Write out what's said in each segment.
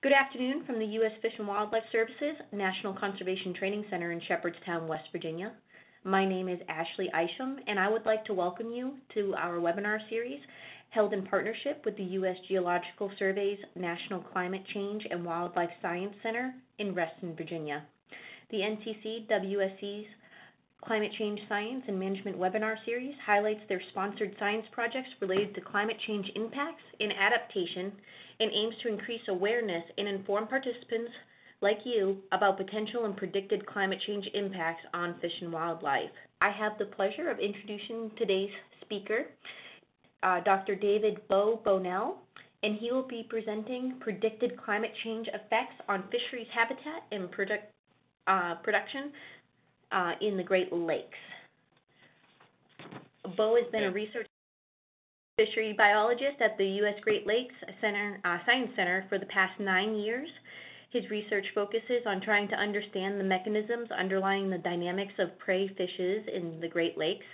Good afternoon from the U.S. Fish and Wildlife Services National Conservation Training Center in Shepherdstown, West Virginia. My name is Ashley Isham, and I would like to welcome you to our webinar series held in partnership with the U.S. Geological Survey's National Climate Change and Wildlife Science Center in Reston, Virginia. The NCC WSC's Climate Change Science and Management webinar series highlights their sponsored science projects related to climate change impacts and adaptation and aims to increase awareness and inform participants like you about potential and predicted climate change impacts on fish and wildlife. I have the pleasure of introducing today's speaker, uh, Dr. David Bo Bunnell, and he will be presenting predicted climate change effects on fisheries habitat and product, uh, production uh, in the Great Lakes. Bo has been a research fishery biologist at the U.S. Great Lakes Center, uh, Science Center for the past nine years. His research focuses on trying to understand the mechanisms underlying the dynamics of prey fishes in the Great Lakes,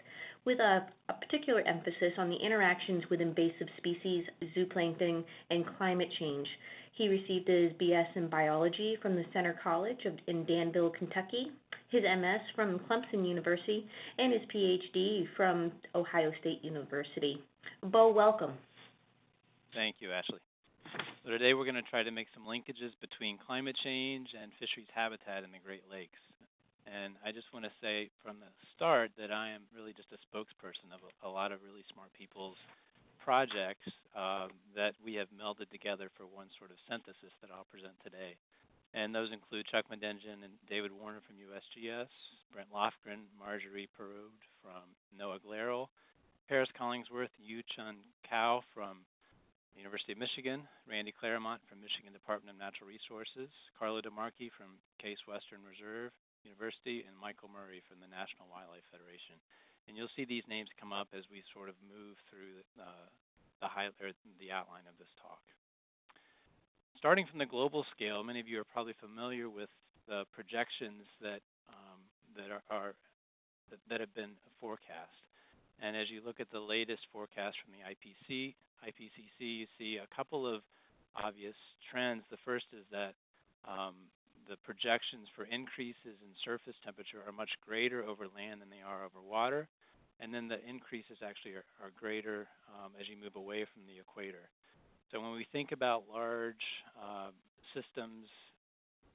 with a, a particular emphasis on the interactions with invasive species, zooplankton, and climate change. He received his BS in biology from the Centre College of, in Danville, Kentucky, his MS from Clemson University, and his PhD from Ohio State University. Bo, welcome. Thank you, Ashley. So today we're going to try to make some linkages between climate change and fisheries habitat in the Great Lakes. And I just want to say from the start that I am really just a spokesperson of a, a lot of really smart people's projects uh, that we have melded together for one sort of synthesis that I'll present today. And those include Chuck Madenjian and David Warner from USGS, Brent Lofgren, Marjorie Perroud from NOAA GLERL, Paris Collingsworth, Yu Chun Kao from University of Michigan, Randy Claramunt from Michigan Department of Natural Resources, Carlo DeMarchi from Case Western Reserve University, and Michael Murray from the National Wildlife Federation. And you'll see these names come up as we sort of move through uh, the, high, the outline of this talk starting from the global scale, many of you are probably familiar with the projections that um, that are, are that, that, have been forecast. And as you look at the latest forecast from the IPC, IPCC, you see a couple of obvious trends. The first is that um, the projections for increases in surface temperature are much greater over land than they are over water. And then the increases actually are, are greater um, as you move away from the equator. So when we think about large uh, systems,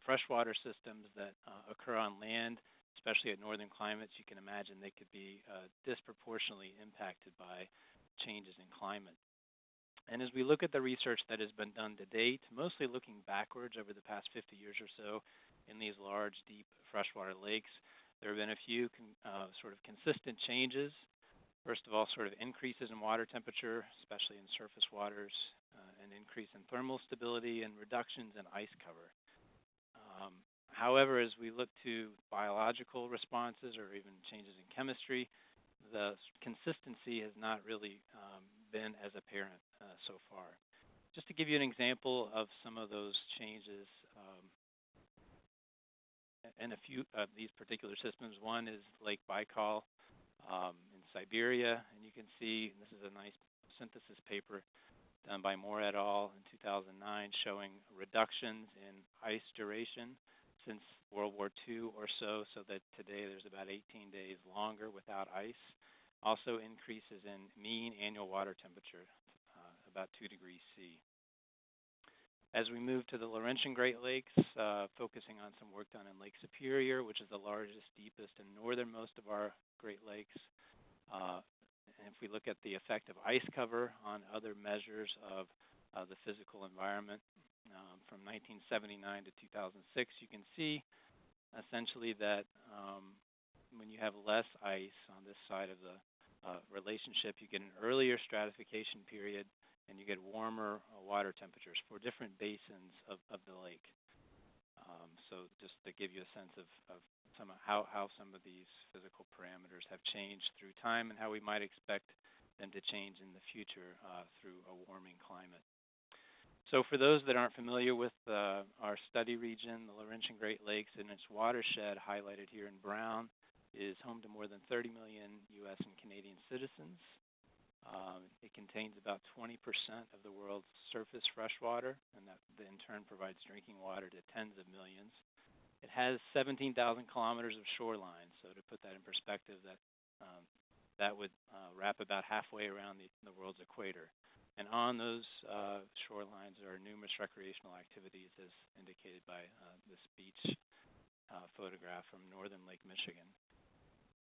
freshwater systems that uh, occur on land, especially at northern climates, you can imagine they could be uh, disproportionately impacted by changes in climate. And as we look at the research that has been done to date, mostly looking backwards over the past 50 years or so in these large, deep freshwater lakes, there have been a few uh, sort of consistent changes. First of all, sort of increases in water temperature, especially in surface waters, uh, an increase in thermal stability and reductions in ice cover. Um, however, as we look to biological responses or even changes in chemistry, the consistency has not really um, been as apparent uh, so far. Just to give you an example of some of those changes um, in a few of these particular systems, one is Lake Baikal um, in Siberia, and you can see, this is a nice synthesis paper, done by Moore et al. in 2009 showing reductions in ice duration since World War II or so, so that today there's about 18 days longer without ice. Also increases in mean annual water temperature, about 2 degrees C. As we move to the Laurentian Great Lakes, uh, focusing on some work done in Lake Superior, which is the largest, deepest, and northernmost of our Great Lakes, uh, and if we look at the effect of ice cover on other measures of uh, the physical environment um, from 1979 to 2006, you can see essentially that um, when you have less ice on this side of the uh, relationship, you get an earlier stratification period and you get warmer uh, water temperatures for different basins of, of the lake. Um, so just to give you a sense of, of some how, how some of these physical parameters have changed through time and how we might expect them to change in the future uh, through a warming climate. So for those that aren't familiar with uh, our study region, the Laurentian Great Lakes and its watershed highlighted here in brown is home to more than 30 million U.S. and Canadian citizens. Contains about 20% of the world's surface freshwater, and that in turn provides drinking water to tens of millions. It has 17,000 kilometers of shoreline, so to put that in perspective, that um, that would uh, wrap about halfway around the, the, world's equator. And on those uh, shorelines are numerous recreational activities, as indicated by uh, this beach uh, photograph from northern Lake Michigan.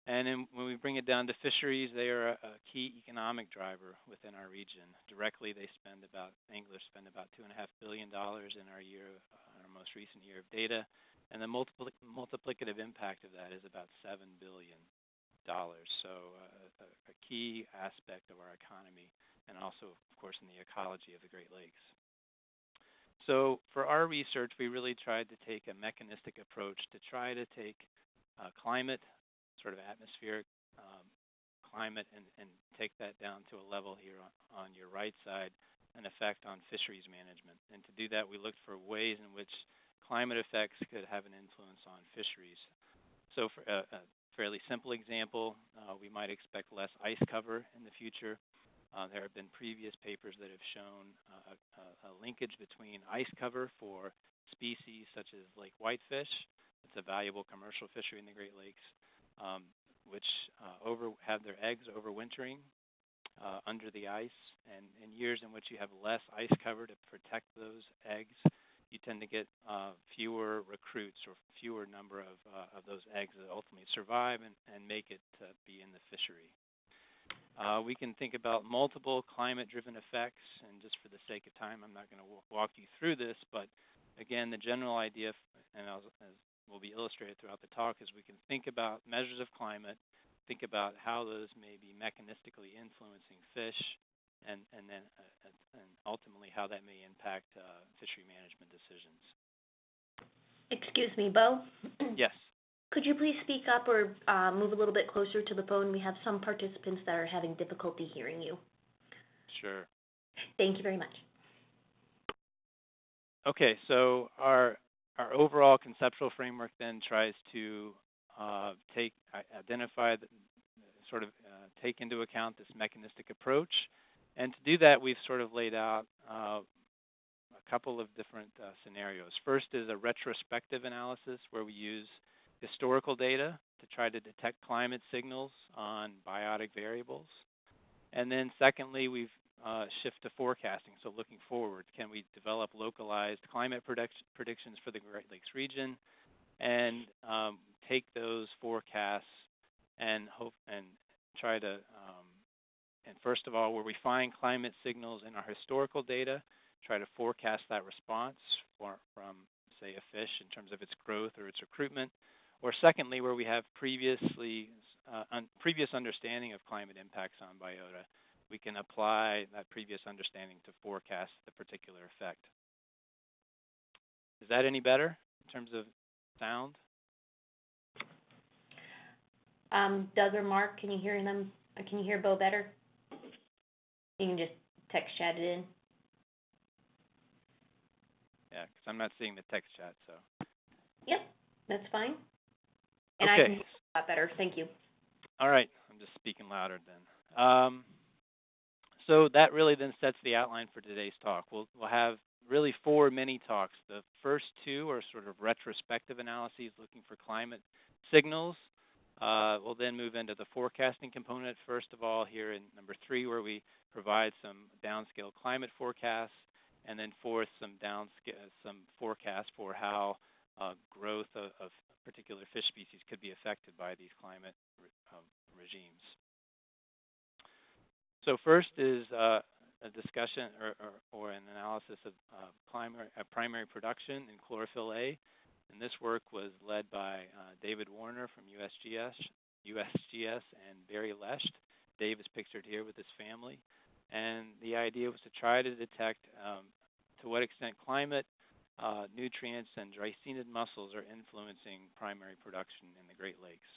And then when we bring it down to fisheries, they are a, a, key economic driver within our region. Directly, they spend about anglers spend about two and a half billion dollars in our year, uh, our most recent year of data, and the multipli multiplicative impact of that is about seven billion dollars. So uh, a, a key aspect of our economy, and also, of course, in the ecology of the Great Lakes. So for our research, we really tried to take a mechanistic approach to try to take uh, climate sort of atmospheric um, climate and, and, take that down to a level here on, on, your right side, an effect on fisheries management. And to do that, we looked for ways in which climate effects could have an influence on fisheries. So for a, a fairly simple example, uh, we might expect less ice cover in the future. Uh, there have been previous papers that have shown uh, a, a, linkage between ice cover for species such as lake whitefish. It's a valuable commercial fishery in the Great Lakes um, which uh, over have their eggs overwintering uh, under the ice. And in years in which you have less ice cover to protect those eggs, you tend to get uh, fewer recruits or fewer number of, uh, of those eggs that ultimately survive and, and make it to be in the fishery. Uh, we can think about multiple climate-driven effects, and just for the sake of time, I'm not going to walk you through this, but again, the general idea, and as will be illustrated throughout the talk is we can think about measures of climate, think about how those may be mechanistically influencing fish, and, and then uh, and ultimately how that may impact uh, fishery management decisions. Excuse me, Bo? yes. Could you please speak up or uh, move a little bit closer to the phone? We have some participants that are having difficulty hearing you. Sure. Thank you very much. Okay, so our our overall conceptual framework then tries to uh, take identify the, sort of uh, take into account this mechanistic approach, and to do that, we've sort of laid out uh, a couple of different uh, scenarios. First is a retrospective analysis where we use historical data to try to detect climate signals on biotic variables. And then secondly, we've uh, shift to forecasting. So looking forward, can we develop localized climate predict predictions for the Great Lakes region and um, take those forecasts and hope and try to um, and first of all, where we find climate signals in our historical data, try to forecast that response for, from say a fish in terms of its growth or its recruitment, or secondly, where we have previously uh, un previous understanding of climate impacts on biota we can apply that previous understanding to forecast the particular effect. Is that any better in terms of sound? Um, Doug or Mark, can you hear them? Uh, can you hear Bo better? You can just text chat it in. Yeah, because I'm not seeing the text chat, so. Yep, that's fine. And okay. I can hear a lot better. Thank you. All right, I'm just speaking louder then. Um, so that really then sets the outline for today's talk. We'll, we'll have really four mini talks. The first two are sort of retrospective analyses looking for climate signals. Uh, we'll then move into the forecasting component, first of all, here in number three, where we provide some downscale climate forecasts, and then fourth, some downscale, some forecasts for how uh, growth of, of, particular fish species could be affected by these climate re um, regimes. So first is uh, a discussion or, or, or, an analysis of uh, primary, uh, primary production in chlorophyll A. And this work was led by uh, David Warner from USGS, USGS and Barry Lesht. Dave is pictured here with his family. And the idea was to try to detect um, to what extent climate, uh, nutrients, and dreissenid mussels are influencing primary production in the Great Lakes.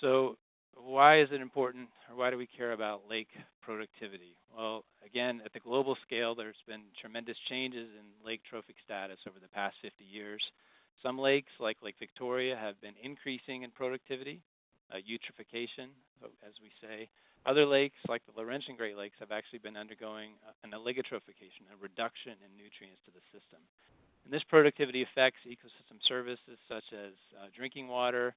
So why is it important, or why do we care about lake productivity? Well, again, at the global scale, there's been tremendous changes in lake trophic status over the past 50 years. Some lakes, like Lake Victoria, have been increasing in productivity, uh, eutrophication, as we say. Other lakes, like the Laurentian Great Lakes, have actually been undergoing uh, an oligotrophication, a reduction in nutrients to the system. And this productivity affects ecosystem services such as uh, drinking water,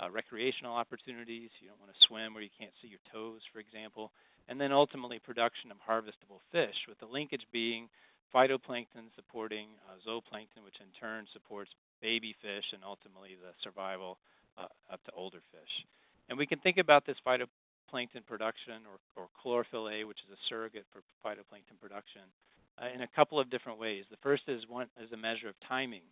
uh, recreational opportunities. You don't want to swim where you can't see your toes, for example. And then ultimately production of harvestable fish, with the linkage being phytoplankton supporting uh, zooplankton, which in turn supports baby fish and ultimately the survival uh, up to older fish. And we can think about this phytoplankton production or, or chlorophyll A, which is a surrogate for phytoplankton production, uh, in a couple of different ways. The first is one is a measure of timing.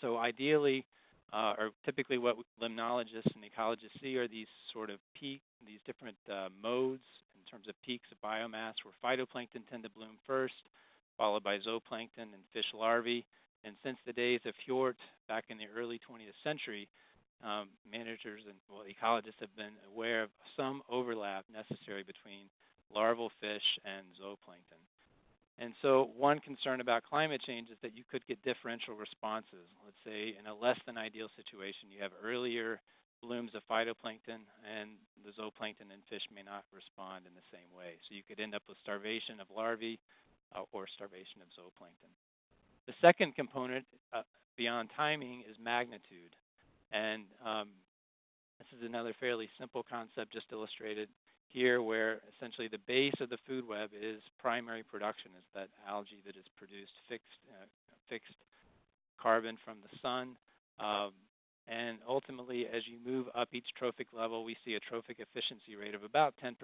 So ideally, uh, or typically what limnologists and ecologists see are these sort of peak, these different uh, modes in terms of peaks of biomass where phytoplankton tend to bloom first, followed by zooplankton and fish larvae. And since the days of Hjort back in the early 20th century, um, managers and well, ecologists have been aware of some overlap necessary between larval fish and zooplankton. And so one concern about climate change is that you could get differential responses. Let's say in a less than ideal situation, you have earlier blooms of phytoplankton and the zooplankton and fish may not respond in the same way. So you could end up with starvation of larvae uh, or starvation of zooplankton. The second component uh, beyond timing is magnitude. And um, this is another fairly simple concept just illustrated here where essentially the base of the food web is primary production, is that algae that is produced fixed, uh, fixed carbon from the sun. Um, and ultimately, as you move up each trophic level, we see a trophic efficiency rate of about 10%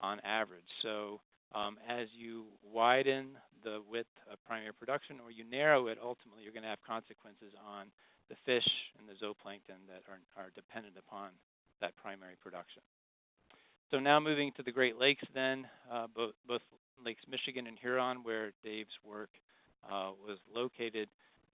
on average. So um, as you widen the width of primary production or you narrow it, ultimately you're going to have consequences on the fish and the zooplankton that are, are dependent upon that primary production. So now moving to the Great Lakes then, uh, both, both, Lakes Michigan and Huron where Dave's work uh, was located.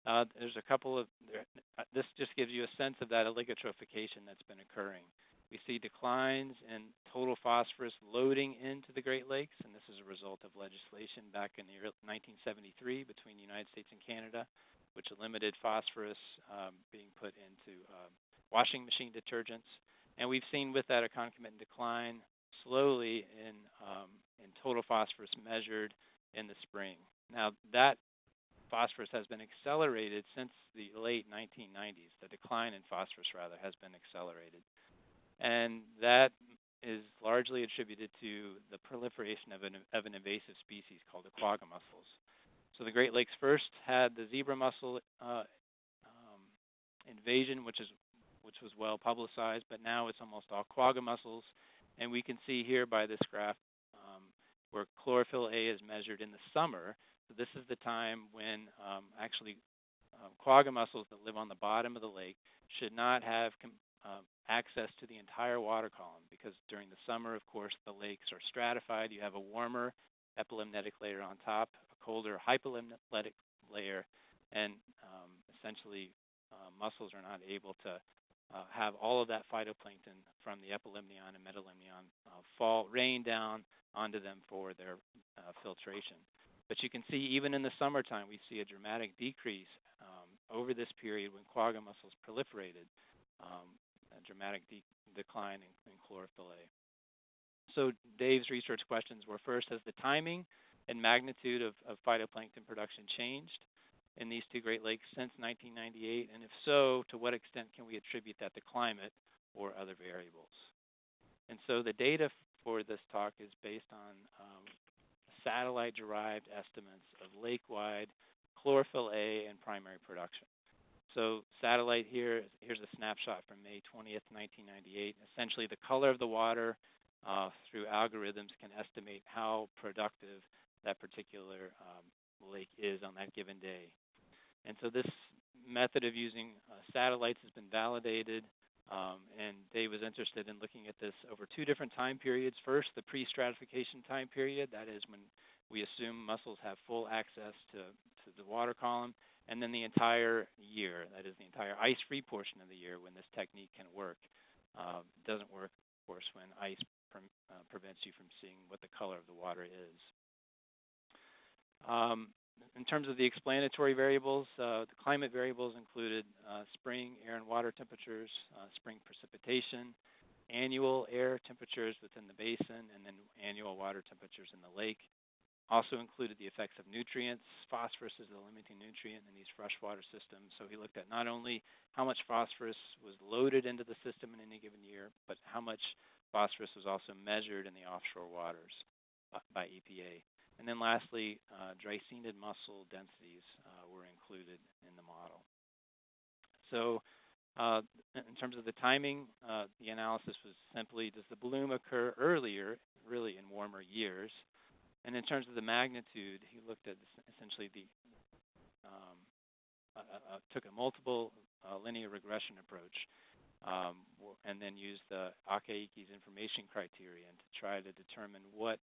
Uh, there's a couple of, uh, this just gives you a sense of that oligotrophication that's been occurring. We see declines in total phosphorus loading into the Great Lakes, and this is a result of legislation back in the 1973 between the United States and Canada, which limited phosphorus um, being put into um, washing machine detergents. And we've seen with that a concomitant decline slowly in, um, in total phosphorus measured in the spring. Now, that phosphorus has been accelerated since the late 1990s. The decline in phosphorus, rather, has been accelerated. And that is largely attributed to the proliferation of an, of an invasive species called the quagga mussels. So the Great Lakes first had the zebra mussel uh, um, invasion, which is which was well publicized, but now it's almost all quagga mussels. And we can see here by this graph um, where chlorophyll A is measured in the summer. So this is the time when um, actually um, quagga mussels that live on the bottom of the lake should not have uh, access to the entire water column because during the summer, of course, the lakes are stratified. You have a warmer epilimnetic layer on top, a colder hypolimnetic layer, and um, essentially uh, mussels are not able to uh, have all of that phytoplankton from the epilimnion and metalimnion uh, fall, rain down onto them for their uh, filtration. But you can see even in the summertime, we see a dramatic decrease um, over this period when quagga mussels proliferated, um, a dramatic de decline in, in chlorophyll A. So Dave's research questions were first, has the timing and magnitude of, of phytoplankton production changed? In these two Great Lakes since 1998? And if so, to what extent can we attribute that to climate or other variables? And so the data for this talk is based on um, satellite-derived estimates of lake-wide chlorophyll A and primary production. So satellite here, here's a snapshot from May 20th, 1998. Essentially, the color of the water uh, through algorithms can estimate how productive that particular um, lake is on that given day. And so this method of using uh, satellites has been validated, um, and Dave was interested in looking at this over two different time periods. First, the pre-stratification time period, that is when we assume mussels have full access to, to the water column, and then the entire year, that is the entire ice-free portion of the year when this technique can work. Uh, doesn't work, of course, when ice uh, prevents you from seeing what the color of the water is. Um, in terms of the explanatory variables, uh, the climate variables included uh, spring air and water temperatures, uh, spring precipitation, annual air temperatures within the basin, and then annual water temperatures in the lake. Also included the effects of nutrients. Phosphorus is the limiting nutrient in these freshwater systems. So he looked at not only how much phosphorus was loaded into the system in any given year, but how much phosphorus was also measured in the offshore waters by EPA. And then lastly, uh, dreissenid mussel densities uh, were included in the model. So uh, in terms of the timing, uh, the analysis was simply, does the bloom occur earlier, really in warmer years, and in terms of the magnitude, he looked at essentially the um, uh, uh, took a multiple uh, linear regression approach, um, and then used the Akaike's information criterion to try to determine what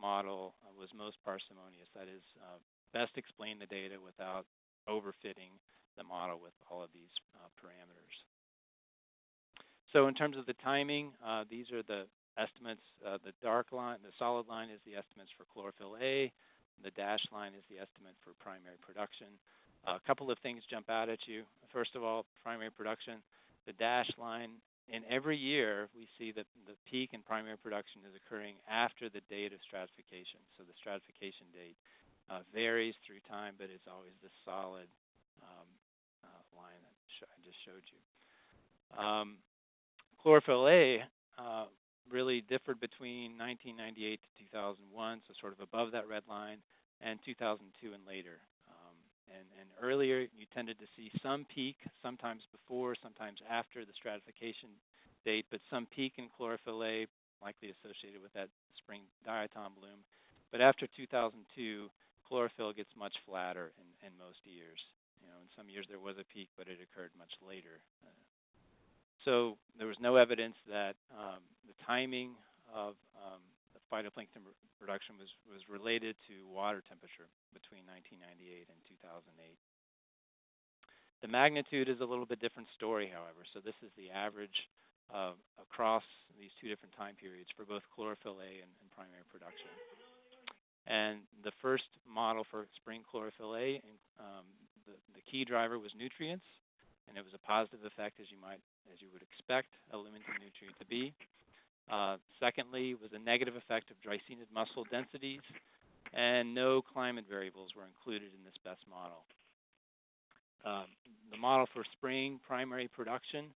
model uh, was most parsimonious. That is, uh, best explain the data without overfitting the model with all of these uh, parameters. So in terms of the timing, these are the estimates. Uh, the dark line, the solid line is the estimates for chlorophyll A. The dashed line is the estimate for primary production. Uh, a couple of things jump out at you. First of all, primary production. The dashed line, in every year, we see that the peak in primary production is occurring after the date of stratification. So the stratification date uh, varies through time, but it's always the solid um, uh, line that I just showed you. Um, chlorophyll A uh, really differed between 1998 to 2001, so sort of above that red line, and 2002 and later. And, and, earlier, you tended to see some peak, sometimes before, sometimes after the stratification date, but some peak in chlorophyll A, likely associated with that spring diatom bloom. But after 2002, chlorophyll gets much flatter in, in most years. You know, in some years there was a peak, but it occurred much later. Uh, so there was no evidence that um, the timing of um, phytoplankton production was, was related to water temperature between 1998 and 2008. The magnitude is a little bit different story, however. So this is the average uh, across these two different time periods for both chlorophyll A and, and primary production. And the first model for spring chlorophyll A, um, the, the key driver was nutrients, and it was a positive effect, as you might as you would expect a limiting nutrient to be. Uh, secondly, was a negative effect of dreissenid mussel densities, and no climate variables were included in this best model. Um, the model for spring primary production,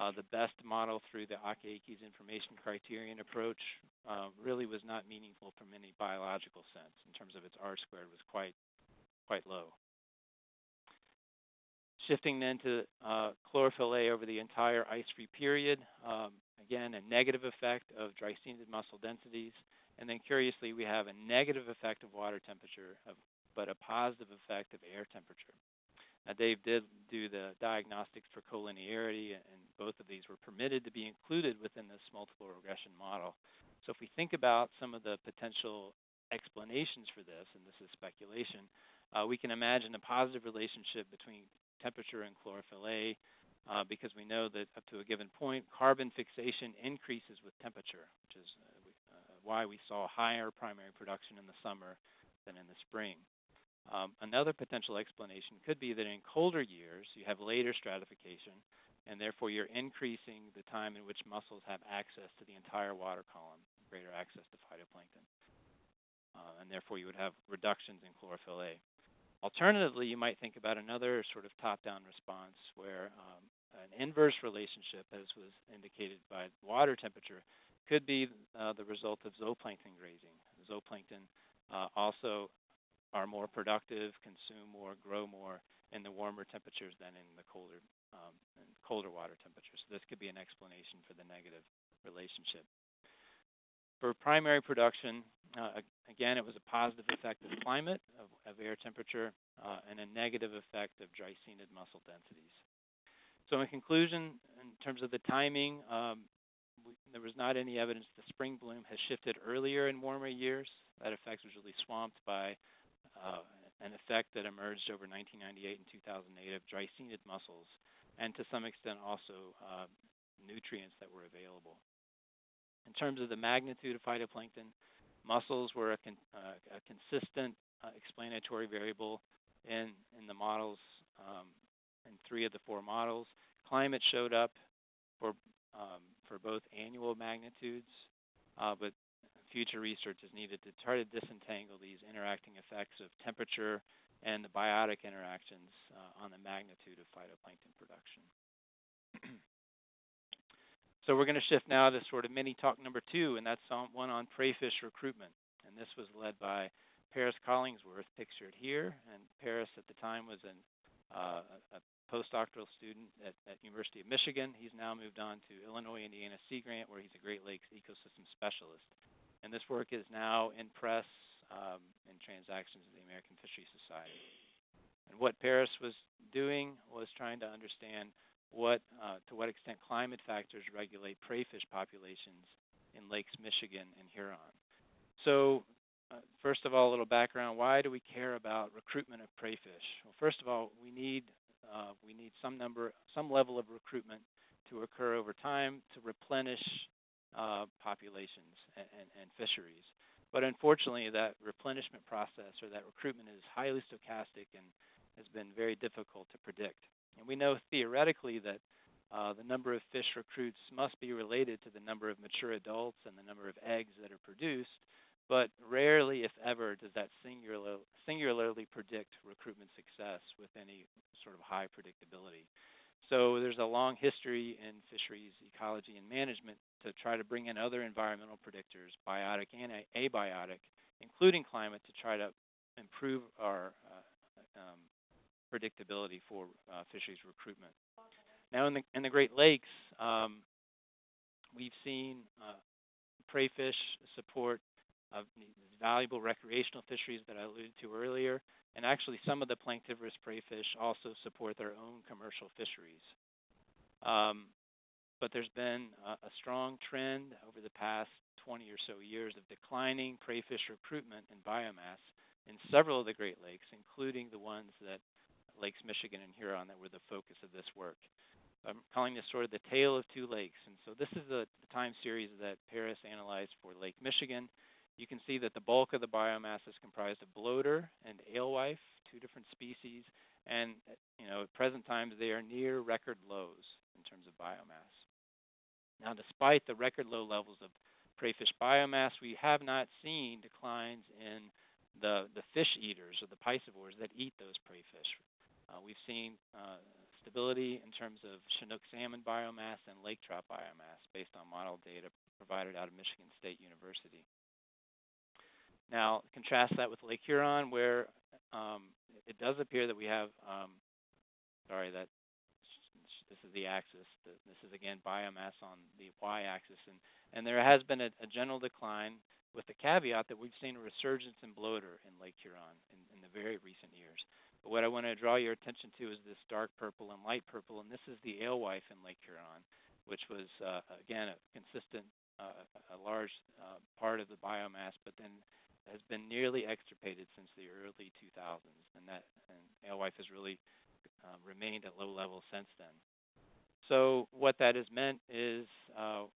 uh, the best model through the Akaike's information criterion approach, uh, really was not meaningful from any biological sense in terms of its R squared was quite quite low. Shifting then to uh, chlorophyll A over the entire ice-free period, um, again, a negative effect of dreissenid mussel densities. And then curiously, we have a negative effect of water temperature, of, but a positive effect of air temperature. Now, Dave did do the diagnostics for collinearity, and both of these were permitted to be included within this multiple regression model. So if we think about some of the potential explanations for this, and this is speculation, uh, we can imagine a positive relationship between temperature and chlorophyll A uh, because we know that up to a given point, carbon fixation increases with temperature, which is uh, uh, why we saw higher primary production in the summer than in the spring. Um, another potential explanation could be that in colder years, you have later stratification, and therefore you're increasing the time in which mussels have access to the entire water column, greater access to phytoplankton. Uh, and therefore you would have reductions in chlorophyll A. Alternatively, you might think about another sort of top-down response where um, an inverse relationship, as was indicated by water temperature, could be uh, the result of zooplankton grazing. Zooplankton uh, also are more productive, consume more, grow more in the warmer temperatures than in the colder, um, colder water temperatures. So this could be an explanation for the negative relationship. For primary production, uh, again, it was a positive effect of climate, of, of air temperature, uh, and a negative effect of dreissenid mussel densities. So in conclusion, in terms of the timing, um, we, there was not any evidence the spring bloom has shifted earlier in warmer years. That effect was really swamped by uh, an effect that emerged over 1998 and 2008 of dreissenid mussels, and to some extent also uh, nutrients that were available. In terms of the magnitude of phytoplankton, mussels were a, con uh, a consistent uh, explanatory variable in, in the models, um, in three of the four models. Climate showed up for, um, for both annual magnitudes, uh, but future research is needed to try to disentangle these interacting effects of temperature and the biotic interactions uh, on the magnitude of phytoplankton production. so we're going to shift now to sort of mini talk number two, and that's on, one on prey fish recruitment. And this was led by Paris Collingsworth, pictured here. And Paris at the time was an, uh, a postdoctoral student at, at University of Michigan. He's now moved on to Illinois Indiana Sea Grant, where he's a Great Lakes ecosystem specialist. And this work is now in press um, in transactions of the American Fishery Society. And what Paris was doing was trying to understand what, uh, to what extent climate factors regulate prey fish populations in lakes Michigan and Huron. So uh, first of all, a little background. Why do we care about recruitment of prey fish? Well, first of all, we need uh, we need some number, some level of recruitment to occur over time to replenish uh, populations and, and, and, fisheries. But unfortunately, that replenishment process or that recruitment is highly stochastic and has been very difficult to predict. And we know theoretically that uh, the number of fish recruits must be related to the number of mature adults and the number of eggs that are produced, but rarely, if ever, does that singular, singularly predict recruitment success with any sort of high predictability. So there's a long history in fisheries ecology and management to try to bring in other environmental predictors, biotic and abiotic, including climate, to try to improve our uh, um, predictability for uh, fisheries recruitment. Now, in the in the Great Lakes, um, we've seen uh, prey fish support of valuable recreational fisheries that I alluded to earlier, and actually some of the planktivorous prey fish also support their own commercial fisheries. Um, but there's been a, a strong trend over the past 20 or so years of declining prey fish recruitment and biomass in several of the Great Lakes, including the ones that Lakes Michigan and Huron that were the focus of this work. I'm calling this sort of the tale of two lakes. And so this is the, time series that Paris analyzed for Lake Michigan. You can see that the bulk of the biomass is comprised of bloater and alewife, two different species. And you know, at present times, they are near record lows in terms of biomass. Now, despite the record low levels of prey fish biomass, we have not seen declines in the, the fish eaters or the piscivores that eat those prey fish. Uh, we've seen uh, stability in terms of Chinook salmon biomass and lake trout biomass based on model data provided out of Michigan State University. Now, contrast that with Lake Huron, where um, it does appear that we have, um, sorry, that this is the axis. This is again biomass on the y-axis, and and there has been a, a, general decline, with the caveat that we've seen a resurgence in bloater in Lake Huron in, in the very recent years. But what I want to draw your attention to is this dark purple and light purple, and this is the alewife in Lake Huron, which was uh, again a consistent, uh, a large uh, part of the biomass, but then has been nearly extirpated since the early 2000s, and that and alewife has really uh, remained at low levels since then. So what that has meant is uh,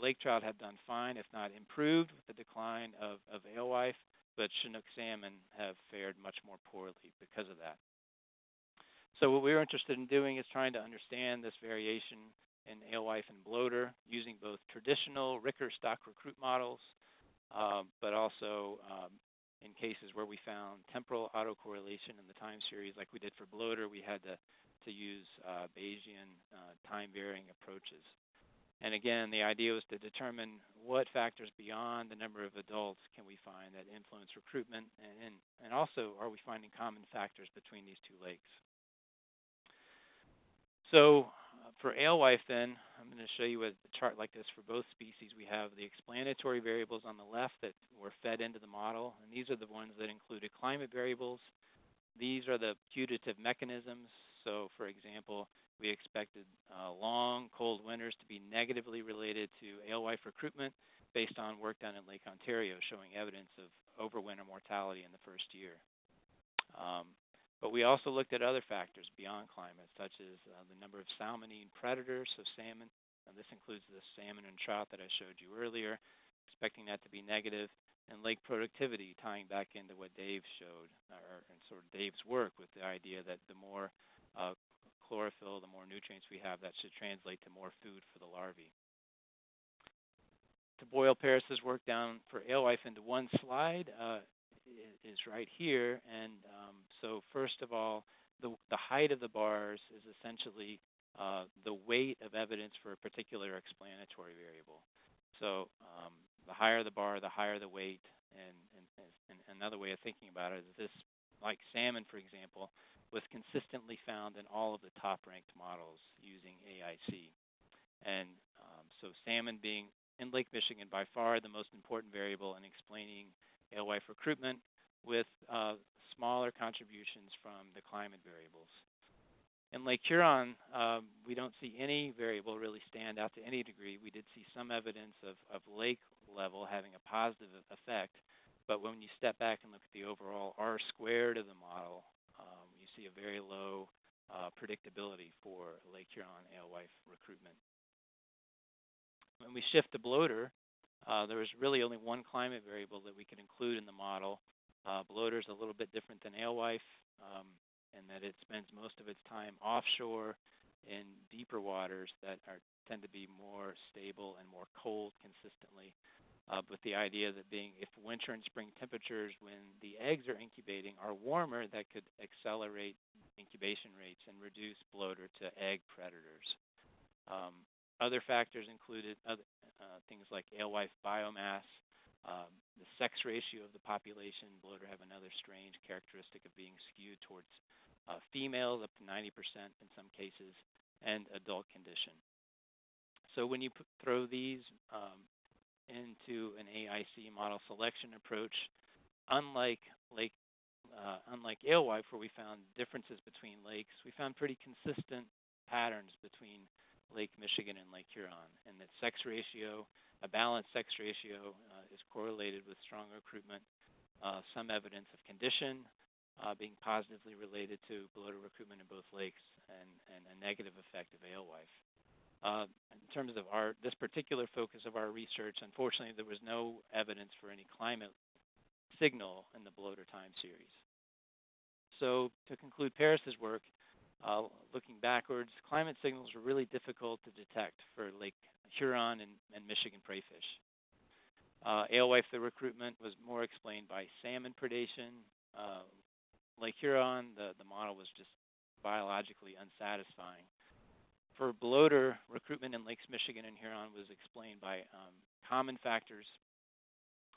lake trout have done fine, if not improved, with the decline of, of alewife, but Chinook salmon have fared much more poorly because of that. So what we were interested in doing is trying to understand this variation in alewife and bloater using both traditional Ricker stock recruit models, um, but also um, in cases where we found temporal autocorrelation in the time series, like we did for bloater, we had to to use uh, Bayesian uh, time-varying approaches. And again, the idea was to determine what factors beyond the number of adults can we find that influence recruitment, and, and also are we finding common factors between these two lakes. So uh, for alewife then, I'm going to show you a chart like this for both species. We have the explanatory variables on the left that were fed into the model, and these are the ones that included climate variables. These are the putative mechanisms so, for example, we expected uh, long, cold winters to be negatively related to alewife recruitment based on work done in Lake Ontario showing evidence of overwinter mortality in the first year. Um, but we also looked at other factors beyond climate, such as uh, the number of salmonine predators, so salmon, and this includes the salmon and trout that I showed you earlier, expecting that to be negative, and lake productivity, tying back into what Dave showed, or and sort of Dave's work with the idea that the more uh, chlorophyll, the more nutrients we have, that should translate to more food for the larvae. To boil Paris's work down for alewife into one slide uh, is right here, and um, so first of all, the, the height of the bars is essentially uh, the weight of evidence for a particular explanatory variable. So um, the higher the bar, the higher the weight. And, and, and another way of thinking about it is this, like salmon, for example, was consistently found in all of the top-ranked models using AIC. And um, so salmon being in Lake Michigan by far the most important variable in explaining alewife recruitment with uh, smaller contributions from the climate variables. In Lake Huron, um, we don't see any variable really stand out to any degree. We did see some evidence of, of lake level having a positive effect, but when you step back and look at the overall R squared of the model, see a very low uh, predictability for Lake Huron alewife recruitment. When we shift to bloater, uh, there was really only one climate variable that we could include in the model. Uh, bloater is a little bit different than alewife. Um, and that it spends most of its time offshore in deeper waters that are tend to be more stable and more cold consistently. Uh, with the idea that being if winter and spring temperatures when the eggs are incubating are warmer, that could accelerate incubation rates and reduce bloater to egg predators. Um, other factors included other, uh, things like alewife biomass, um, the sex ratio of the population. Bloater have another strange characteristic of being skewed towards uh, females, up to 90% in some cases, and adult condition. So when you put, throw these um, into an AIC model selection approach, unlike lake, uh, unlike alewife, where we found differences between lakes, we found pretty consistent patterns between Lake Michigan and Lake Huron, and that sex ratio, a balanced sex ratio, uh, is correlated with strong recruitment. Uh, some evidence of condition, uh, being positively related to bloater recruitment in both lakes and, and a negative effect of alewife. Uh, in terms of our this particular focus of our research, unfortunately, there was no evidence for any climate signal in the bloater time series. So to conclude Paris's work, uh, looking backwards, climate signals were really difficult to detect for Lake Huron and, and Michigan preyfish. Uh, alewife, the recruitment was more explained by salmon predation, uh, Lake Huron, the, the model was just biologically unsatisfying. For bloater, recruitment in Lakes Michigan and Huron was explained by um, common factors,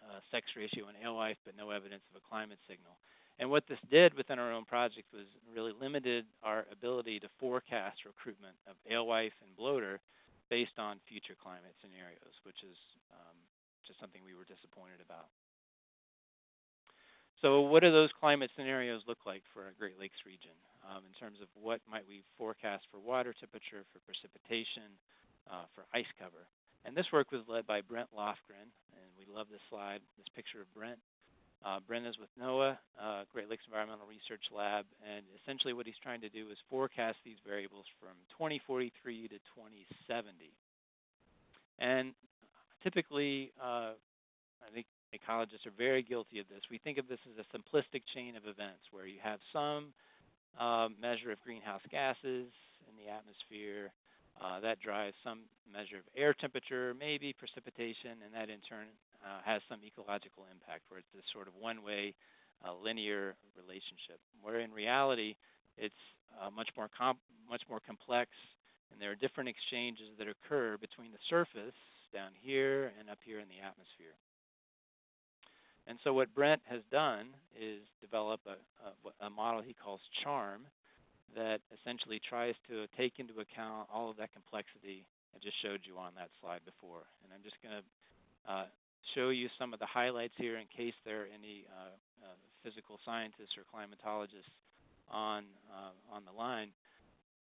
uh, sex ratio and alewife, but no evidence of a climate signal. And what this did within our own project was really limited our ability to forecast recruitment of alewife and bloater based on future climate scenarios, which is um, just something we were disappointed about. So what do those climate scenarios look like for our Great Lakes region um, in terms of what might we forecast for water temperature, for precipitation, uh, for ice cover? And this work was led by Brent Lofgren, and we love this slide, this picture of Brent. Uh, Brent is with NOAA, uh, Great Lakes Environmental Research Lab, and essentially what he's trying to do is forecast these variables from 2043 to 2070. And typically, uh, I think ecologists are very guilty of this. We think of this as a simplistic chain of events where you have some uh, measure of greenhouse gases in the atmosphere. Uh, that drives some measure of air temperature, maybe precipitation, and that in turn uh, has some ecological impact, where it's this sort of one-way uh, linear relationship. Where in reality, it's uh, much more much more complex, and there are different exchanges that occur between the surface down here and up here in the atmosphere. And so what Brent has done is develop a, a, a, model he calls CHARM that essentially tries to take into account all of that complexity I just showed you on that slide before. And I'm just going to uh, show you some of the highlights here in case there are any uh, uh, physical scientists or climatologists on, uh, on the line.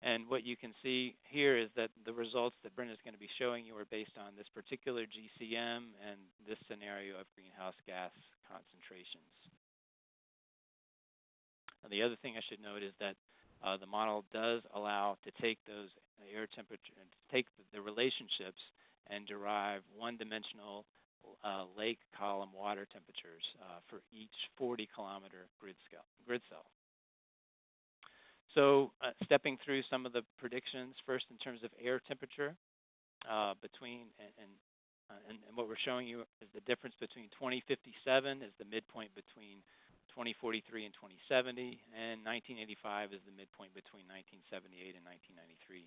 And what you can see here is that the results that Brent is going to be showing you are based on this particular GCM and this scenario of greenhouse gas concentrations. Now, the other thing I should note is that uh, the model does allow to take those air temperature, take the, relationships and derive one-dimensional uh, lake column water temperatures uh, for each 40 kilometer grid, scale, grid cell. So uh, stepping through some of the predictions, first in terms of air temperature uh, between, and, and, and, and, what we're showing you is the difference between 2057 is the midpoint between 2043 and 2070, and 1985 is the midpoint between 1978 and 1993.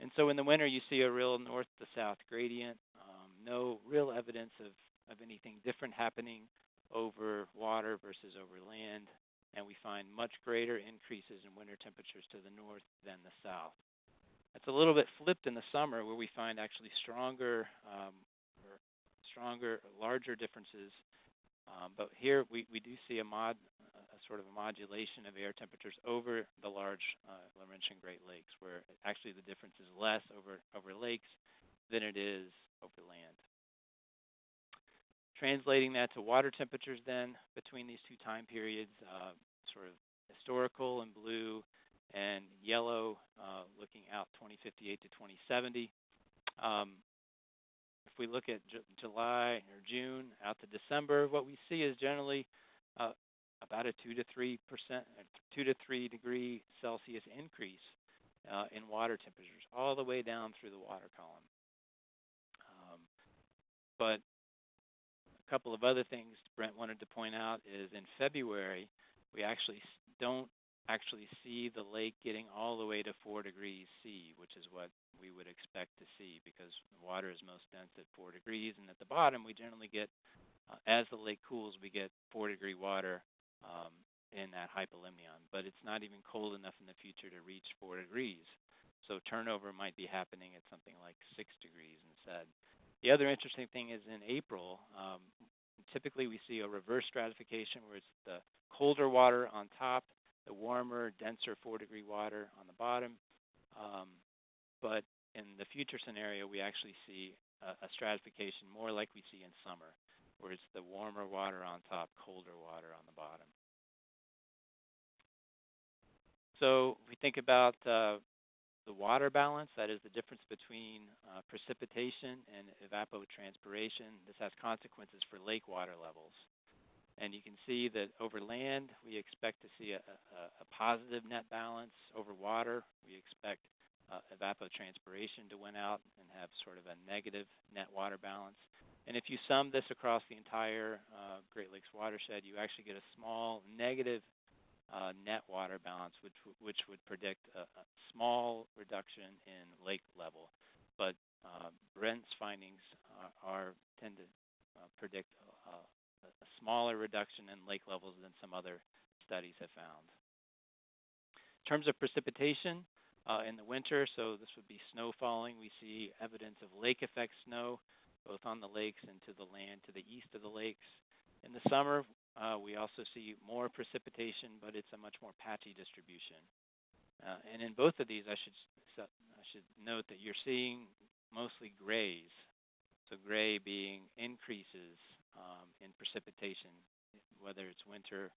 And so in the winter, you see a real north to south gradient, um, no real evidence of, of anything different happening over water versus over land, and we find much greater increases in winter temperatures to the north than the south. It's a little bit flipped in the summer, where we find actually stronger, um, stronger, larger differences um, but here we, we do see a mod, a sort of a modulation of air temperatures over the large uh, Laurentian Great Lakes, where actually the difference is less over, over lakes than it is over land. Translating that to water temperatures then between these two time periods, uh, sort of historical in blue and yellow uh, looking out 2058 to 2070. Um, if we look at July or June out to December, what we see is generally uh, about a two to three percent, two to three degree Celsius increase uh, in water temperatures, all the way down through the water column. Um, but a couple of other things Brent wanted to point out is in February we actually don't actually see the lake getting all the way to 4 degrees C, which is what we would expect to see because water is most dense at 4 degrees. And at the bottom, we generally get, uh, as the lake cools, we get 4 degree water um, in that hypolimnion. But it's not even cold enough in the future to reach 4 degrees. So turnover might be happening at something like 6 degrees instead. The other interesting thing is in April, um, typically we see a reverse stratification where it's the colder water on top the warmer, denser 4 degree water on the bottom. Um, but in the future scenario, we actually see a, a, stratification more like we see in summer, where it's the warmer water on top, colder water on the bottom. So we think about uh, the water balance, that is the difference between uh, precipitation and evapotranspiration. This has consequences for lake water levels. And you can see that over land, we expect to see a, a, a positive net balance. Over water, we expect uh, evapotranspiration to win out and have sort of a negative net water balance. And if you sum this across the entire uh, Great Lakes watershed, you actually get a small negative uh, net water balance, which which would predict a, a small reduction in lake level. But uh, Brent's findings are, are tend to uh, predict a smaller reduction in lake levels than some other studies have found. In terms of precipitation, uh, in the winter, so this would be snow falling, we see evidence of lake effect snow both on the lakes and to the land to the east of the lakes. In the summer, uh, we also see more precipitation, but it's a much more patchy distribution. Uh, and in both of these, I should I should note that you're seeing mostly grays. So gray being increases um, in precipitation, whether it's winter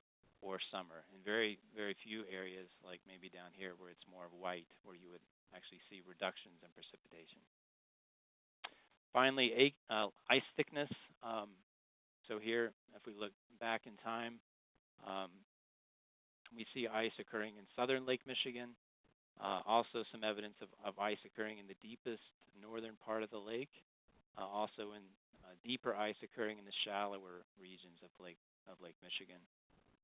or summer. In very, very few areas, like maybe down here where it's more white, where you would actually see reductions in precipitation. Finally, uh, ice thickness. Um, so here, if we look back in time, um, we see ice occurring in southern Lake Michigan. Uh, also some evidence of, of, ice occurring in the deepest northern part of the lake. Uh, also in uh, deeper ice occurring in the shallower regions of Lake of Lake Michigan.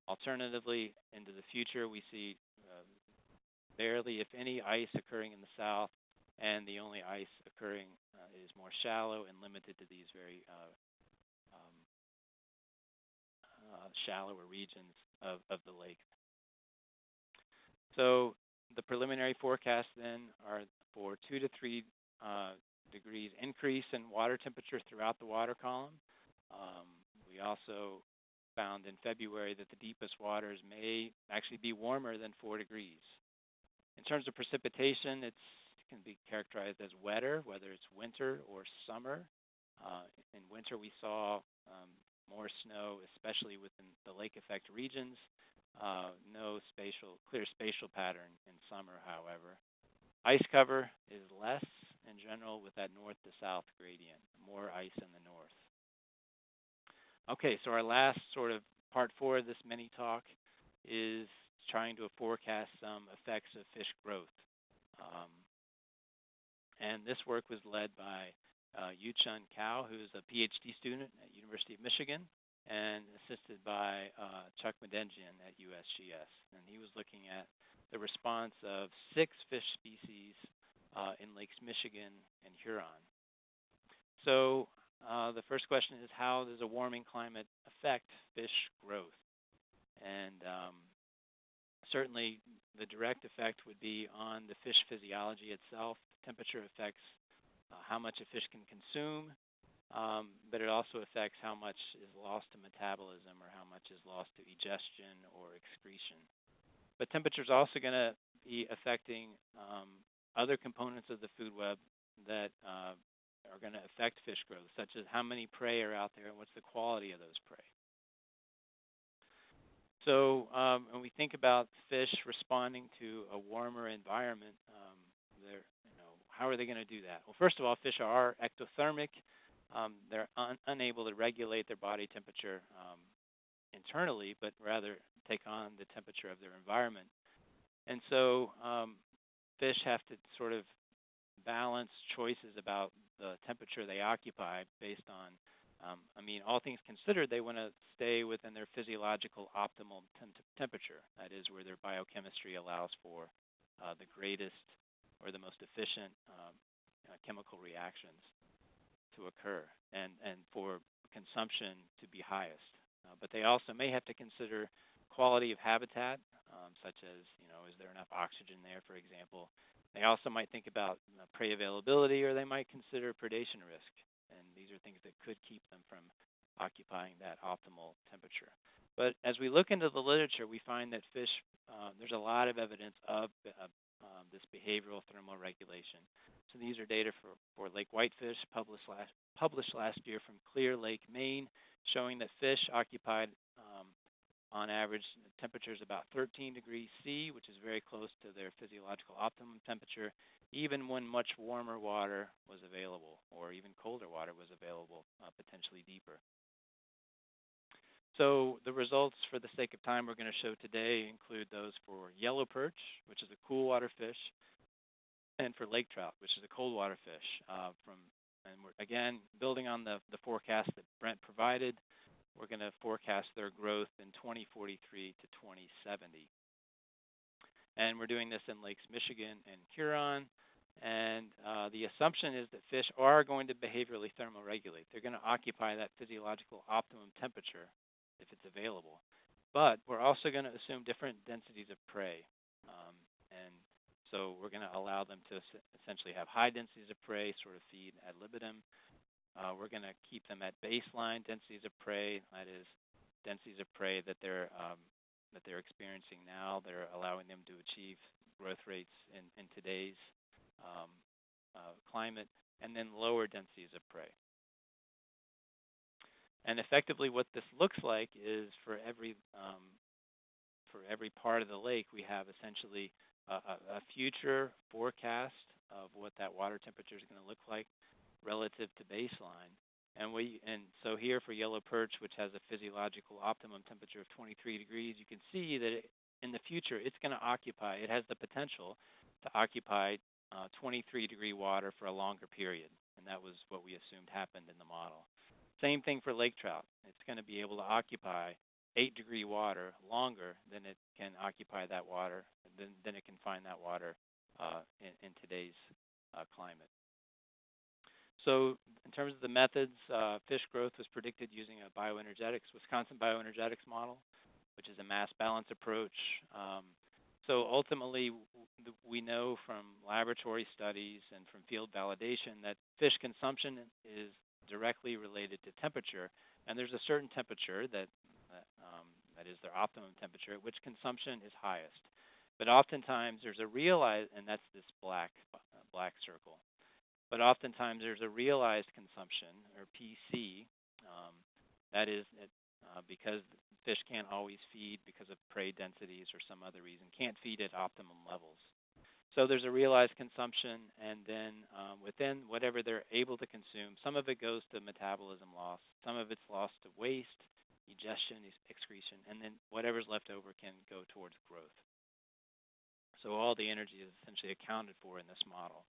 Alternatively, into the future, we see uh, barely, if any, ice occurring in the south, and the only ice occurring uh, is more shallow and limited to these very uh, um, uh, shallower regions of, of the lake. So the preliminary forecasts then are for two to three uh, degrees increase in water temperature throughout the water column. Um, we also found in February that the deepest waters may actually be warmer than 4 degrees. In terms of precipitation, it can be characterized as wetter, whether it's winter or summer. Uh, in winter, we saw um, more snow, especially within the lake effect regions. Uh, no spatial, clear spatial pattern in summer, however. Ice cover is less in general with that north to south gradient, more ice in the north. okay, so our last sort of part four of this mini talk is trying to forecast some effects of fish growth. Um, and this work was led by uh, Yu-Chun Kao, who's a PhD student at University of Michigan, and assisted by uh, Chuck Madenjian at USGS. And he was looking at the response of six fish species uh, in Lakes Michigan and Huron. So uh, the first question is how does a warming climate affect fish growth? And um, certainly the direct effect would be on the fish physiology itself. Temperature affects uh, how much a fish can consume, um, but it also affects how much is lost to metabolism or how much is lost to egestion or excretion. But temperature is also going to be affecting um, other components of the food web that uh, are going to affect fish growth, such as how many prey are out there and what's the quality of those prey. So um, when we think about fish responding to a warmer environment, um, you know, how are they going to do that? Well, first of all, fish are ectothermic. Um, they're un unable to regulate their body temperature um, internally, but rather take on the temperature of their environment. And so um, fish have to sort of balance choices about the temperature they occupy based on um, I mean, all things considered, they want to stay within their physiological optimal temp temperature. That is where their biochemistry allows for uh, the greatest or the most efficient um, uh, chemical reactions to occur and, and for consumption to be highest. Uh, but they also may have to consider quality of habitat, um, such as, you know, is there enough oxygen there, for example. They also might think about uh, prey availability or they might consider predation risk And these are things that could keep them from occupying that optimal temperature. But as we look into the literature, we find that fish, uh, there's a lot of evidence of uh, um, this behavioral thermal regulation. So these are data for, for lake whitefish published last, published last year from Clear Lake, Maine, showing that fish occupied um, on average the temperature is about 13 degrees C, which is very close to their physiological optimum temperature, even when much warmer water was available, or even colder water was available, uh, potentially deeper. So the results, for the sake of time, we're going to show today include those for yellow perch, which is a cool water fish, and for lake trout, which is a cold water fish. Uh, from and we're again building on the the forecast that Brent provided. We're going to forecast their growth in 2043 to 2070. And we're doing this in Lakes Michigan and Huron. And uh, the assumption is that fish are going to behaviorally thermoregulate. They're going to occupy that physiological optimum temperature if it's available. But we're also going to assume different densities of prey. Um, and so we're going to allow them to essentially have high densities of prey, sort of feed ad libitum. Uh, we're going to keep them at baseline densities of prey, that is, densities of prey that they're um, that they're experiencing now. They're allowing them to achieve growth rates in, in today's um, uh, climate, and then lower densities of prey. And effectively, what this looks like is for every um, for every part of the lake, we have essentially a, a future forecast of what that water temperature is going to look like relative to baseline. And we and so here for yellow perch, which has a physiological optimum temperature of 23 degrees, you can see that it, in the future it's going to occupy. It has the potential to occupy uh, 23 degree water for a longer period, and that was what we assumed happened in the model. Same thing for lake trout. It's going to be able to occupy 8 degree water longer than it can occupy that water, than, than it can find that water uh, in, in, today's uh, climate. So in terms of the methods, uh, fish growth was predicted using a bioenergetics, Wisconsin bioenergetics model, which is a mass balance approach. Um, so ultimately, we know from laboratory studies and from field validation that fish consumption is directly related to temperature, and there's a certain temperature that um, that is their optimum temperature at which consumption is highest. But oftentimes there's a realized, and that's this black uh, black circle. But oftentimes there's a realized consumption or PC. Um, that is uh, because fish can't always feed because of prey densities or some other reason, can't feed at optimum levels. So there's a realized consumption, and then um, within whatever they're able to consume, some of it goes to metabolism loss, some of it's lost to waste, egestion, excretion, and then whatever's left over can go towards growth. So all the energy is essentially accounted for in this model.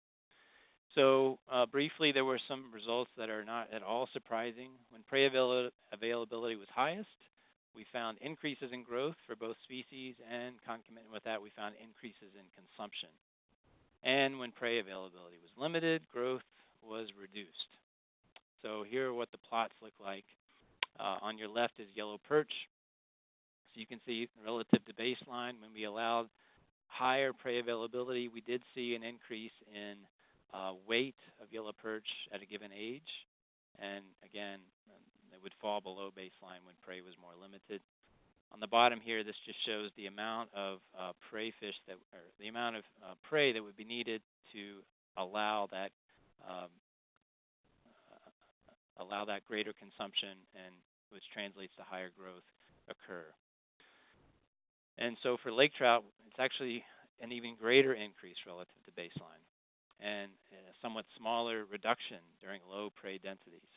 So uh, briefly, there were some results that are not at all surprising. When prey avail availability was highest, we found increases in growth for both species, and concomitant with that, we found increases in consumption. And when prey availability was limited, growth was reduced. So here are what the plots look like. Uh, on your left is yellow perch. So you can see relative to baseline, when we allowed higher prey availability, we did see an increase in uh, weight of yellow perch at a given age. And again, it would fall below baseline when prey was more limited. On the bottom here, this just shows the amount of uh, prey fish that, or the amount of uh, prey that would be needed to allow that um, uh, allow that greater consumption, and which translates to higher growth occur. And so for lake trout, it's actually an even greater increase relative to baseline, and a somewhat smaller reduction during low prey densities.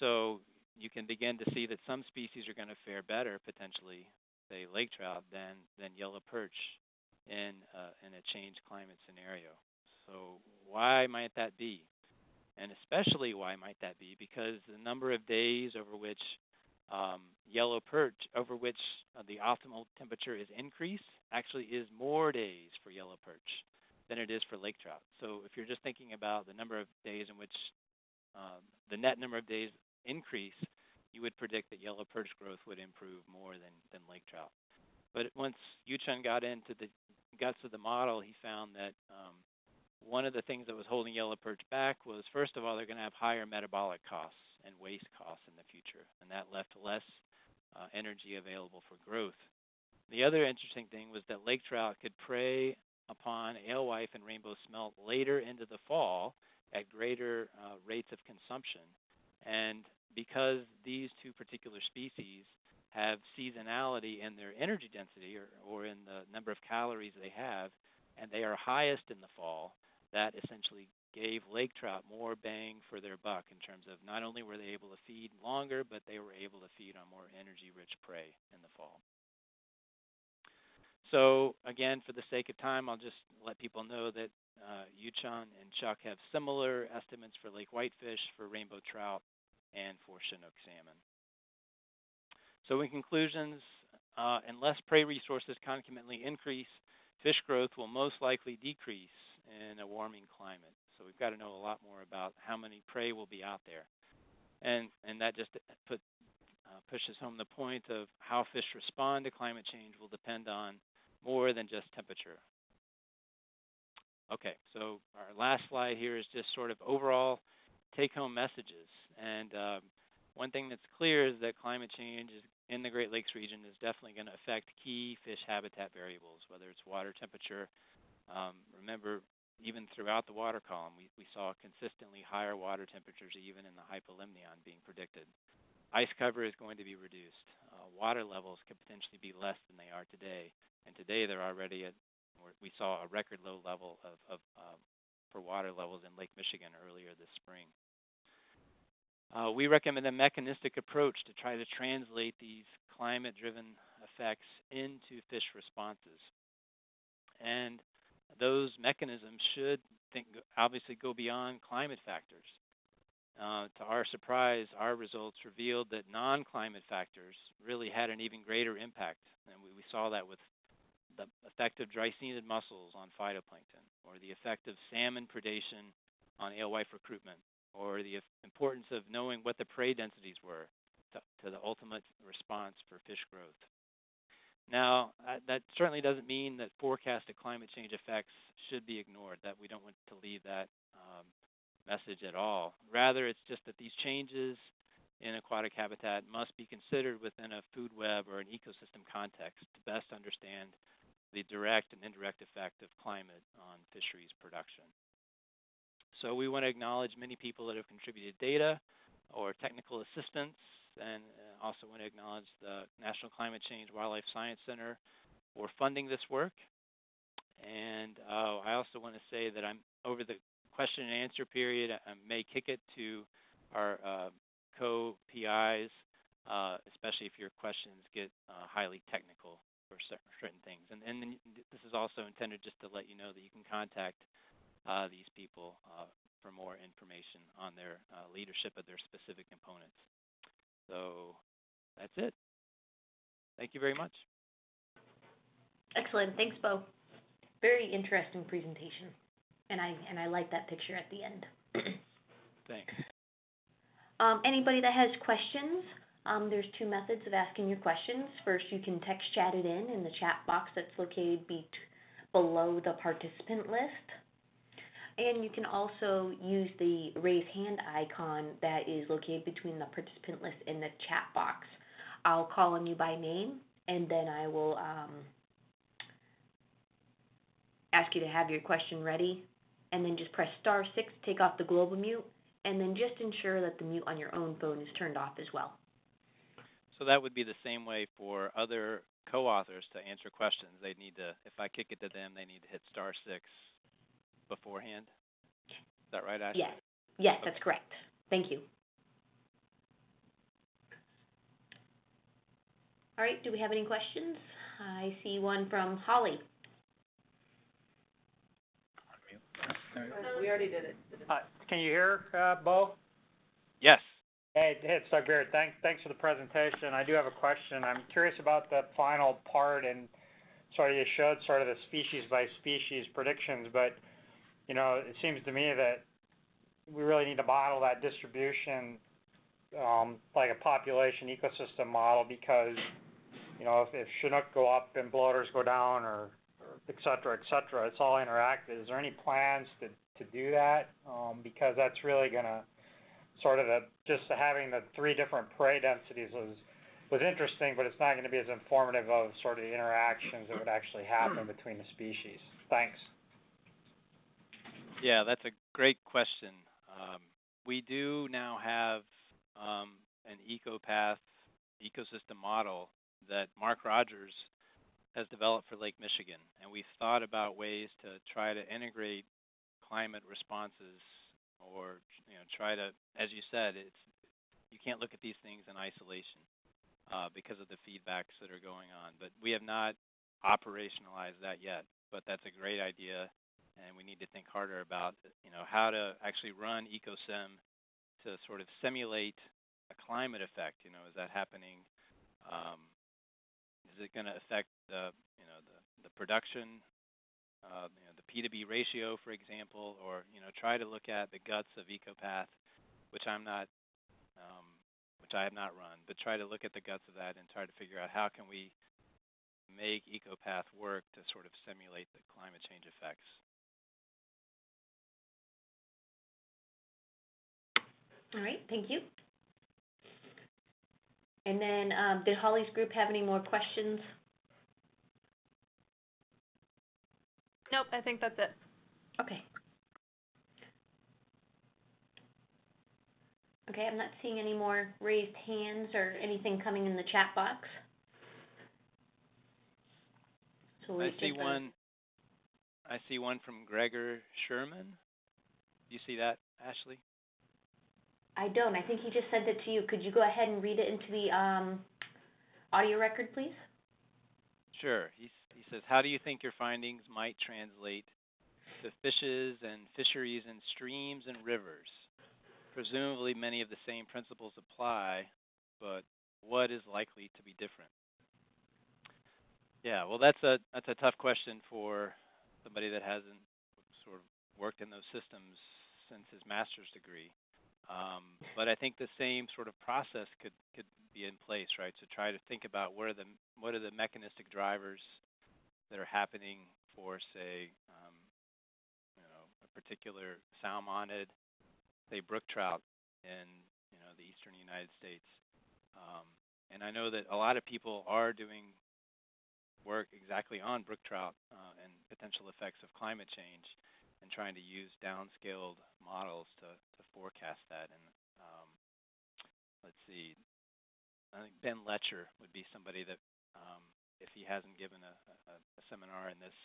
So you can begin to see that some species are going to fare better potentially, say lake trout, than than yellow perch in uh, in a changed climate scenario. So why might that be? And especially why might that be? Because the number of days over which um, yellow perch, over which uh, the optimal temperature is increased, actually is more days for yellow perch than it is for lake trout. So if you're just thinking about the number of days in which um, the net number of days increase, you would predict that yellow perch growth would improve more than, than lake trout. But once Yu-Chun got into the guts of the model, he found that um, one of the things that was holding yellow perch back was, first of all, they're going to have higher metabolic costs and waste costs in the future, and that left less uh, energy available for growth. The other interesting thing was that lake trout could prey upon alewife and rainbow smelt later into the fall at greater uh, rates of consumption. And because these two particular species have seasonality in their energy density or, or in the number of calories they have, and they are highest in the fall, that essentially gave lake trout more bang for their buck in terms of not only were they able to feed longer, but they were able to feed on more energy-rich prey in the fall. So again, for the sake of time, I'll just let people know that uh, and Chuck have similar estimates for lake whitefish, for rainbow trout, and for Chinook salmon. So in conclusions, uh, unless prey resources concomitantly increase, fish growth will most likely decrease in a warming climate. So we've got to know a lot more about how many prey will be out there. And, and that just put, uh, pushes home the point of how fish respond to climate change will depend on more than just temperature. Okay, so our last slide here is just sort of overall take-home messages. And um, one thing that's clear is that climate change in the Great Lakes region is definitely going to affect key fish habitat variables, whether it's water temperature. Um, remember, even throughout the water column, we, we saw consistently higher water temperatures even in the hypolimnion being predicted. Ice cover is going to be reduced. Uh, water levels could potentially be less than they are today. And today they're already at, we saw a record low level of, of um, for water levels in Lake Michigan earlier this spring. Uh, we recommend a mechanistic approach to try to translate these climate-driven effects into fish responses. And those mechanisms should think, obviously go beyond climate factors. Uh, to our surprise, our results revealed that non-climate factors really had an even greater impact. And we, we saw that with the effect of dreissenid mussels on phytoplankton, or the effect of salmon predation on alewife recruitment, or the importance of knowing what the prey densities were to, to the ultimate response for fish growth. Now, uh, that certainly doesn't mean that forecasted climate change effects should be ignored, that we don't want to leave that um, message at all. Rather, it's just that these changes in aquatic habitat must be considered within a food web or an ecosystem context to best understand the direct and indirect effect of climate on fisheries production. So we want to acknowledge many people that have contributed data or technical assistance, and uh, also want to acknowledge the National Climate Change Wildlife Science Center for funding this work. And uh, I also want to say that I'm over the question and answer period. I I may kick it to our uh, co-PIs, uh, especially if your questions get uh, highly technical for certain things. And, and then this is also intended just to let you know that you can contact uh, these people uh, for more information on their uh, leadership of their specific components. So that's it. Thank you very much. Excellent, thanks, Bo. Very interesting presentation, and I, and I like that picture at the end. Thanks. Um, anybody that has questions, um, there's two methods of asking your questions. First, you can text chat it in in the chat box that's located be- below the participant list. And you can also use the raise hand icon that is located between the participant list and the chat box. I'll call on you by name, and then I will, um, ask you to have your question ready, and then just press star six to take off the global mute, and then just ensure that the mute on your own phone is turned off as well. So that would be the same way for other co-authors to answer questions. They need to, if I kick it to them, they need to hit star six beforehand. Is that right, Ashley? Yes, yes, that's correct. Thank you. All right, do we have any questions? I see one from Holly. We already did it. Uh, can you hear, uh, Bo? Yes. Hey, hey, it's Doug Beard. Thanks, thanks for the presentation. I do have a question. I'm curious about the final part and sort of you showed sort of the species by species predictions, but, you know, it seems to me that we really need to model that distribution, um, like a population ecosystem model because, you know, if, if Chinook go up and bloaters go down or, or et cetera, et cetera, it's all interactive. Is there any plans to, to do that? Um, because that's really gonna sort of just having the three different prey densities was, was interesting, but it's not gonna be as informative of sort of the interactions that would actually happen between the species. Thanks. Yeah, that's a great question. Um, we do now have um, an ecopath ecosystem model that Mark Rogers has developed for Lake Michigan, and we've thought about ways to try to integrate climate responses or you know try to, as you said, it's you can't look at these things in isolation uh, because of the feedbacks that are going on. But we have not operationalized that yet. But that's a great idea, and we need to think harder about you know how to actually run EcoSim to sort of simulate a climate effect. You know, is that happening? Um, is it going to affect the you know the the production uh, you know, the P to B ratio, for example, or you know, try to look at the guts of EcoPath, which I'm not, um, which I have not run, but try to look at the guts of that and try to figure out how can we make EcoPath work to sort of simulate the climate change effects. All right, thank you. And then, um, did Holly's group have any more questions? Nope, I think that's it. Okay. Okay, I'm not seeing any more raised hands or anything coming in the chat box. So I see give one. I see one from Gregor Sherman. Do you see that, Ashley? I don't, I think he just sent it to you. Could you go ahead and read it into the, um, audio record, please? Sure. He, he says, how do you think your findings might translate to fishes and fisheries and streams and rivers? Presumably, many of the same principles apply, but what is likely to be different? Yeah, well, that's a that's a tough question for somebody that hasn't sort of worked in those systems since his master's degree. Um, but I think the same sort of process could could be in place, right? To try to think about what are the what are the mechanistic drivers that are happening for, say, um, you know, a particular salmonid, say brook trout in you know the eastern United States. Um, and I know that a lot of people are doing work exactly on brook trout uh, and potential effects of climate change and trying to use downscaled models to, to forecast that. And um, let's see, I think Ben Letcher would be somebody that, um, if he hasn't given a, a, a seminar in this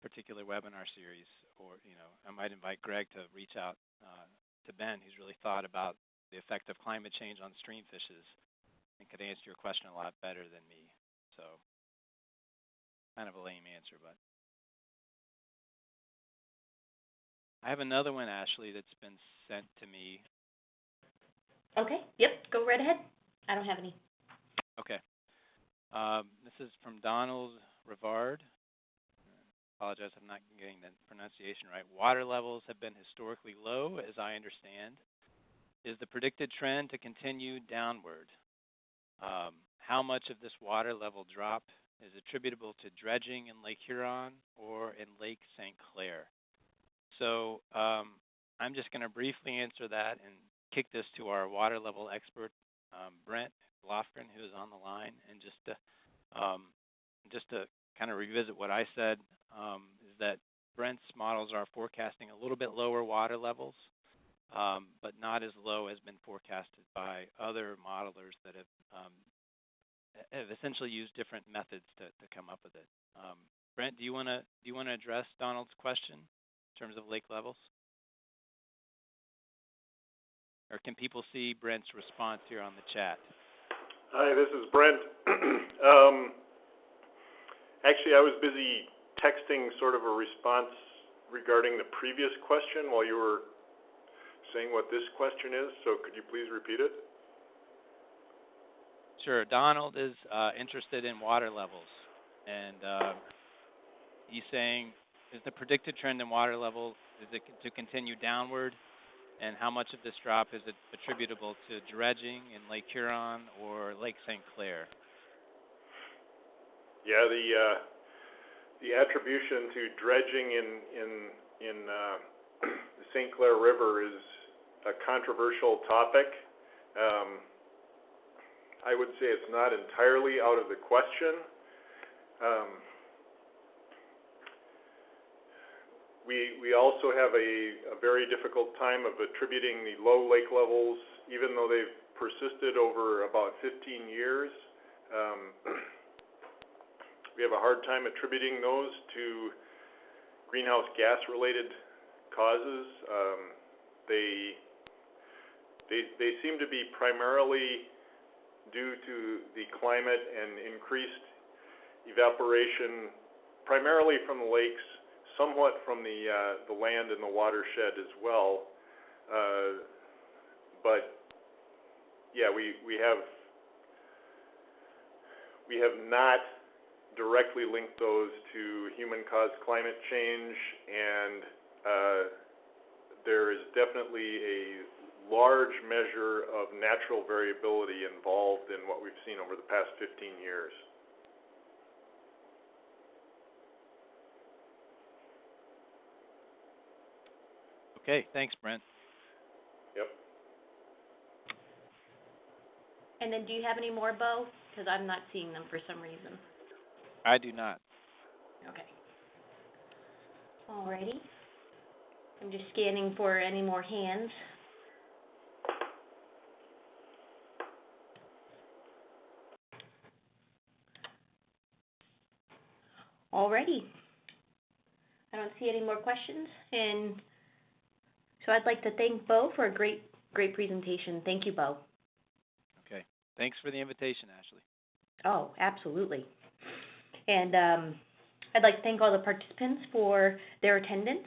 particular webinar series, or, you know, I might invite Greg to reach out uh, to Ben, who's really thought about the effect of climate change on stream fishes and could answer your question a lot better than me. So, kind of a lame answer, but. I have another one, Ashley, that's been sent to me. Okay, yep, go right ahead. I don't have any. Okay. Um, this is from Donald Rivard. Apologize, I'm not getting the pronunciation right. Water levels have been historically low, as I understand. Is the predicted trend to continue downward? Um, how much of this water level drop is attributable to dredging in Lake Huron or in Lake St. Clair? So um, I'm just going to briefly answer that and kick this to our water level expert, um, Brent Lofgren, who is on the line, and just to um, just to kind of revisit what I said, um, is that Brent's models are forecasting a little bit lower water levels, um, but not as low as been forecasted by other modelers that have um, have essentially used different methods to, to come up with it. Brent, do you want to do you want to address Donald's question terms of lake levels? Or can people see Brent's response here on the chat? Hi, this is Brent. um, actually, I was busy texting sort of a response regarding the previous question while you were saying what this question is, so could you please repeat it? Sure. Donald is uh, interested in water levels, and uh, he's saying, is the predicted trend in water levels is it to continue downward, and how much of this drop is it attributable to dredging in Lake Huron or Lake St. Clair? Yeah, the uh, the attribution to dredging in in in uh, the St. Clair River is a controversial topic. Um, I would say it's not entirely out of the question. Um, we we also have a, a very difficult time of attributing the low lake levels, even though they've persisted over about 15 years. Um, we have a hard time attributing those to greenhouse gas related causes. Um, they they they seem to be primarily due to the climate and increased evaporation, primarily from the lakes, somewhat from the uh, the land and the watershed as well. Uh, but yeah, we we have we have not directly linked those to human-caused climate change, and uh, there is definitely a large measure of natural variability involved in what we've seen over the past 15 years. Okay, thanks, Brent. Yep. And then do you have any more, Bo? Because I'm not seeing them for some reason. I do not. Okay. Alrighty. I'm just scanning for any more hands. Alrighty. I don't see any more questions, and so I'd like to thank Bo for a great, great presentation. Thank you, Bo. Okay. Thanks for the invitation, Ashley. Oh, absolutely. And um, I'd like to thank all the participants for their attendance.